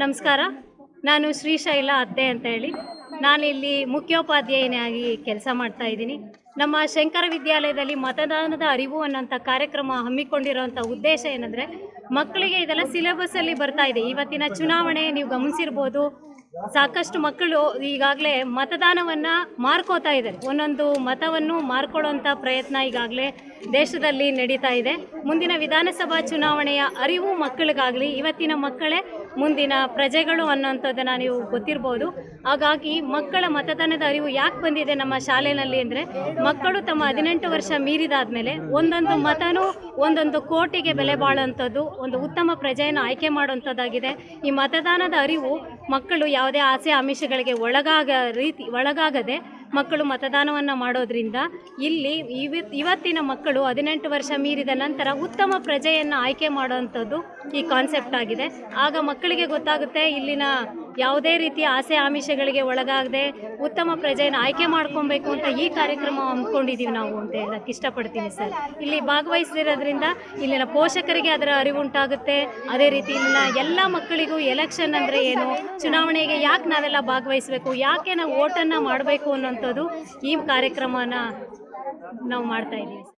ನಮಸ್ಕಾರ. ನಾನು ಶ್ರೀಶೈಲ ಅತ್ತೆ ಅಂತ ಹೇಳಿ. ನಾನಿಲ್ಲಿ ಮುಖ್ಯೋಪಾಧ್ಯಾಯನಾಗಿ ಕೆಲಸ ಮಾಡ್ತಾ ಇದ್ದೀನಿ. ನಮ್ಮ ಶಂಕರ ವಿದ್ಯಾಲಯದಲ್ಲಿ ಮತದಾನದ ಅರಿವು ಅನ್ನೋಂಥ ಕಾರ್ಯಕ್ರಮ ಹಮ್ಮಿಕೊಂಡಿರುವಂಥ ಉದ್ದೇಶ ಏನಂದರೆ, ಮಕ್ಕಳಿಗೆ ಇದೆಲ್ಲ ಸಿಲೆಬಸ್ಸಲ್ಲಿ ಬರ್ತಾ ಇದೆ. ಇವತ್ತಿನ ಚುನಾವಣೆ, ನೀವು ಗಮನಿಸಿರ್ಬೋದು. ಸಾಕಷ್ಟು ಮಕ್ಕಳು ಈಗಾಗಲೇ ಮತದಾನವನ್ನು ಮಾರ್ಕೋತಾ ಇದ್ದಾರೆ. ಒಂದೊಂದು ಮತವನ್ನು ಮಾರ್ಕೊಳ್ಳೋಂಥ ಪ್ರಯತ್ನ ಈಗಾಗಲೇ ದೇಶದಲ್ಲಿ ನಡೀತಾ ಇದೆ. ಮುಂದಿನ ವಿಧಾನಸಭಾ ಚುನಾವಣೆಯ ಅರಿವು ಮಕ್ಕಳಿಗಾಗಲಿ, ಇವತ್ತಿನ ಮಕ್ಕಳೇ ಮುಂದಿನ ಪ್ರಜೆಗಳು ಅನ್ನೋಂಥದ್ದನ್ನು ನೀವು ಗೊತ್ತಿರ್ಬೋದು. ಹಾಗಾಗಿ ಮಕ್ಕಳ ಮತದಾನದ ಅರಿವು ಯಾಕೆ ಬಂದಿದೆ ನಮ್ಮ ಶಾಲೆಯಲ್ಲಿ ಅಂದರೆ, ಮಕ್ಕಳು ತಮ್ಮ ಹದಿನೆಂಟು ವರ್ಷ ಮೀರಿದಾದ ಮೇಲೆ ಒಂದೊಂದು ಮತನೂ ಒಂದೊಂದು ಕೋಟಿಗೆ ಬೆಲೆ ಬಾಳುವಂಥದ್ದು ಒಂದು ಉತ್ತಮ ಪ್ರಜೆಯನ್ನು ಆಯ್ಕೆ ಮಾಡುವಂಥದ್ದಾಗಿದೆ ಈ ಮತದಾನದ ಅರಿವು ಮಕ್ಕಳು ಯಾವುದೇ ಆಸೆ ಆಮಿಷಗಳಿಗೆ ಒಳಗಾಗ ರೀತಿ ಒಳಗಾಗದೆ ಮಕ್ಕಳು ಮತದಾನವನ್ನು ಮಾಡೋದ್ರಿಂದ ಇಲ್ಲಿ ಇವ, ಇವತ್ತಿನ ಮಕ್ಕಳು ಹದಿನೆಂಟು ವರ್ಷ ಮೀರಿದ ನಂತರ ಉತ್ತಮ ಪ್ರಜೆಯನ್ನು ಆಯ್ಕೆ ಮಾಡುವಂಥದ್ದು ಈ ಕಾನ್ಸೆಪ್ಟ್ ಆಗಿದೆ. ಆಗ ಮಕ್ಕಳಿಗೆ ಗೊತ್ತಾಗುತ್ತೆ ಇಲ್ಲಿನ ಯಾವುದೇ ರೀತಿಯ ಆಸೆ ಆಮಿಷಗಳಿಗೆ ಒಳಗಾಗದೆ ಉತ್ತಮ ಪ್ರಜೆಯನ್ನು ಆಯ್ಕೆ ಮಾಡ್ಕೊಬೇಕು ಅಂತ ಈ ಕಾರ್ಯಕ್ರಮ ಹಮ್ಮಿಕೊಂಡಿದ್ದೀವಿ ನಾವು ಅಂತ ಹೇಳಕ್ಕೆ ಇಷ್ಟಪಡ್ತೀನಿ ಸರ್. ಇಲ್ಲಿ ಭಾಗವಹಿಸಿರೋದ್ರಿಂದ ಇಲ್ಲಿನ ಪೋಷಕರಿಗೆ ಅದರ ಅರಿವುಂಟಾಗುತ್ತೆ ಅದೇ ರೀತಿ ಇಲ್ಲಿನ ಎಲ್ಲ ಮಕ್ಕಳಿಗೂ ಎಲೆಕ್ಷನ್ ಅಂದರೆ ಏನು, ಚುನಾವಣೆಗೆ ಯಾಕೆ ನಾವೆಲ್ಲ ಭಾಗವಹಿಸಬೇಕು, ಯಾಕೆ ನಾವು ಓಟನ್ನು ಮಾಡಬೇಕು ಅನ್ನೋಂಥದ್ದು ಈ ಕಾರ್ಯಕ್ರಮನ ನಾವು ಮಾಡ್ತಾ ಇದ್ದೀವಿ.